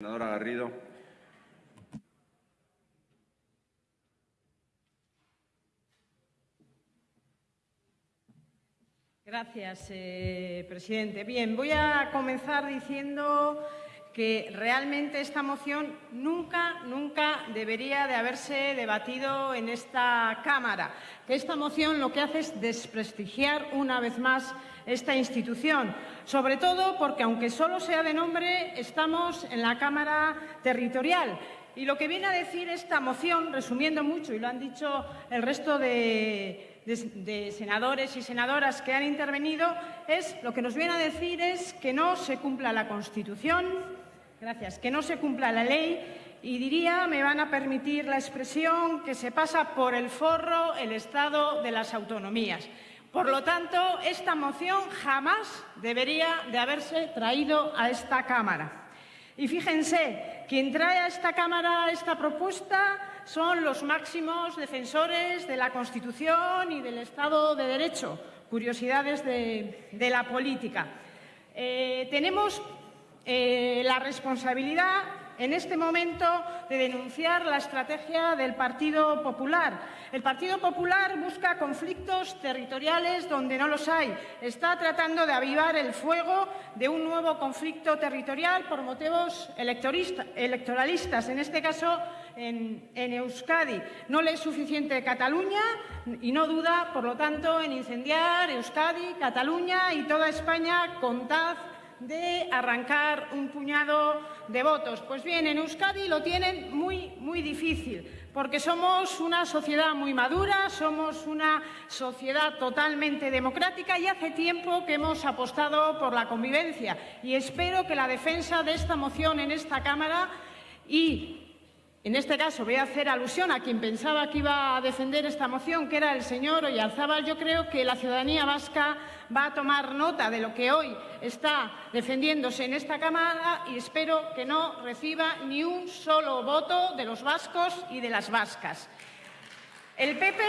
Senadora Garrido. Gracias, eh, presidente. Bien, voy a comenzar diciendo que realmente esta moción nunca, nunca debería de haberse debatido en esta Cámara. Que esta moción lo que hace es desprestigiar una vez más esta institución, sobre todo porque, aunque solo sea de nombre, estamos en la Cámara Territorial. Y lo que viene a decir esta moción, resumiendo mucho, y lo han dicho el resto de, de, senadores y senadoras que han intervenido, es lo que nos viene a decir es que no se cumpla la Constitución, gracias, que no se cumpla la ley y diría, me van a permitir la expresión, que se pasa por el forro el Estado de las autonomías. Por lo tanto, esta moción jamás debería de haberse traído a esta Cámara. Y fíjense, quien trae a esta Cámara esta propuesta son los máximos defensores de la Constitución y del Estado de Derecho. Curiosidades de, la política. Eh, tenemos eh, la responsabilidad en este momento de denunciar la estrategia del Partido Popular. El Partido Popular busca conflictos territoriales donde no los hay. Está tratando de avivar el fuego de un nuevo conflicto territorial por motivos electoralistas, en este caso en, Euskadi. No le es suficiente Cataluña y no duda, por lo tanto, en incendiar Euskadi, Cataluña y toda España con de arrancar un puñado de votos. Pues bien, en Euskadi lo tienen muy, muy difícil, porque somos una sociedad muy madura, somos una sociedad totalmente democrática y hace tiempo que hemos apostado por la convivencia. Y espero que la defensa de esta moción en esta Cámara y en este caso voy a hacer alusión a quien pensaba que iba a defender esta moción, que era el señor Oyarzábal. Yo creo que la ciudadanía vasca va a tomar nota de lo que hoy está defendiéndose en esta Cámara y espero que no reciba ni un solo voto de los vascos y de las vascas. El PP,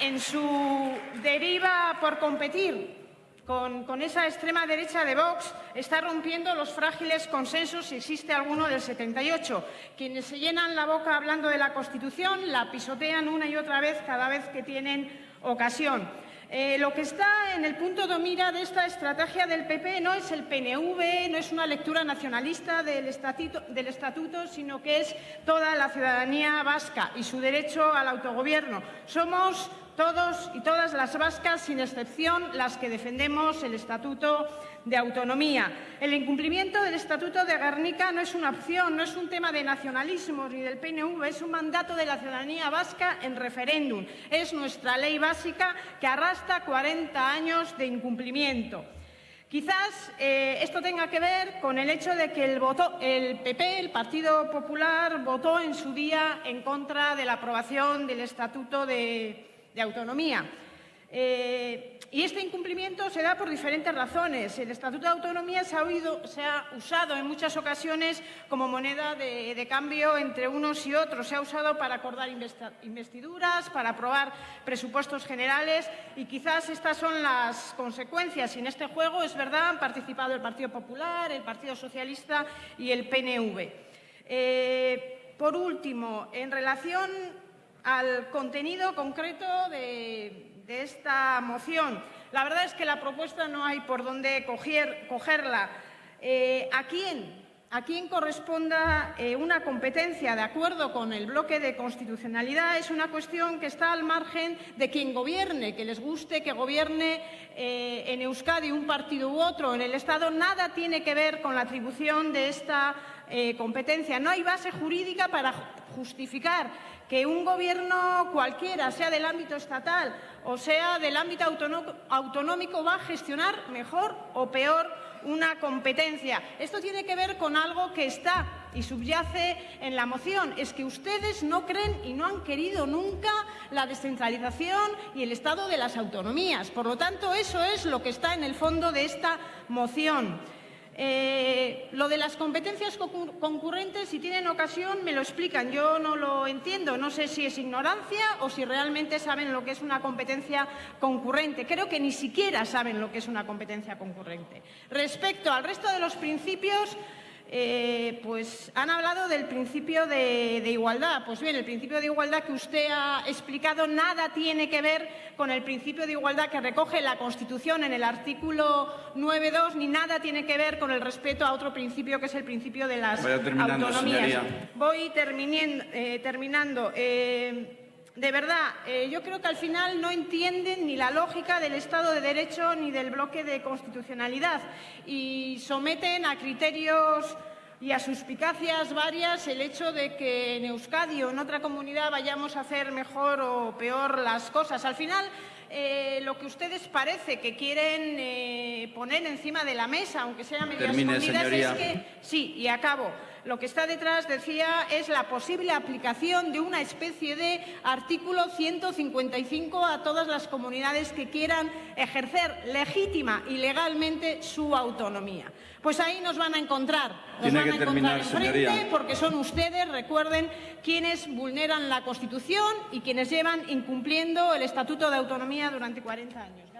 en su deriva por competir con, esa extrema derecha de Vox está rompiendo los frágiles consensos, si existe alguno, del 78. Quienes se llenan la boca hablando de la Constitución la pisotean una y otra vez cada vez que tienen ocasión. Eh, lo que está en el punto de mira de esta estrategia del PP no es el PNV, no es una lectura nacionalista del estatuto, del estatuto, sino que es toda la ciudadanía vasca y su derecho al autogobierno. Somos todos y todas las vascas, sin excepción, las que defendemos el Estatuto de Autonomía. El incumplimiento del Estatuto de Guernica no es una opción, no es un tema de nacionalismo ni del PNV, es un mandato de la ciudadanía vasca en referéndum. Es nuestra ley básica que arrastra 40 años de incumplimiento. Quizás eh, esto tenga que ver con el hecho de que el, el, PP, el Partido Popular, votó en su día en contra de la aprobación del Estatuto de de autonomía. Eh, y este incumplimiento se da por diferentes razones. El Estatuto de Autonomía se ha, usado en muchas ocasiones como moneda de, cambio entre unos y otros. Se ha usado para acordar investiduras, para aprobar presupuestos generales y quizás estas son las consecuencias. Y en este juego, es verdad, han participado el Partido Popular, el Partido Socialista y el PNV. Eh, por último, en relación al contenido concreto de, esta moción. La verdad es que la propuesta no hay por dónde cogerla. Eh, ¿A quién? A quién corresponda eh, una competencia de acuerdo con el bloque de constitucionalidad es una cuestión que está al margen de quien gobierne, que les guste que gobierne eh, en Euskadi un partido u otro, en el Estado, nada tiene que ver con la atribución de esta competencia. No hay base jurídica para justificar que un gobierno cualquiera, sea del ámbito estatal o sea del ámbito autonómico, va a gestionar mejor o peor una competencia. Esto tiene que ver con algo que está y subyace en la moción. Es que ustedes no creen y no han querido nunca la descentralización y el estado de las autonomías. Por lo tanto, eso es lo que está en el fondo de esta moción. Eh, lo de las competencias concurrentes, si tienen ocasión, me lo explican. Yo no lo entiendo. No sé si es ignorancia o si realmente saben lo que es una competencia concurrente. Creo que ni siquiera saben lo que es una competencia concurrente. Respecto al resto de los principios, eh, pues han hablado del principio de, igualdad. Pues bien, el principio de igualdad que usted ha explicado nada tiene que ver con el principio de igualdad que recoge la Constitución en el artículo 9.2, ni nada tiene que ver con el respeto a otro principio que es el principio de las autonomías. Voy eh, terminando. Eh, de verdad, yo creo que al final no entienden ni la lógica del Estado de Derecho ni del bloque de constitucionalidad y someten a criterios y a suspicacias varias el hecho de que en Euskadi o en otra comunidad vayamos a hacer mejor o peor las cosas. Al final, eh, lo que ustedes parece que quieren eh, poner encima de la mesa, aunque sea medio escondidas, es que... Sí, y acabo. Lo que está detrás, decía, es la posible aplicación de una especie de artículo 155 a todas las comunidades que quieran ejercer legítima y legalmente su autonomía. Pues ahí nos van a encontrar. Nos van a encontrar enfrente porque son ustedes, recuerden, quienes vulneran la Constitución y quienes llevan incumpliendo el Estatuto de Autonomía durante 40 años.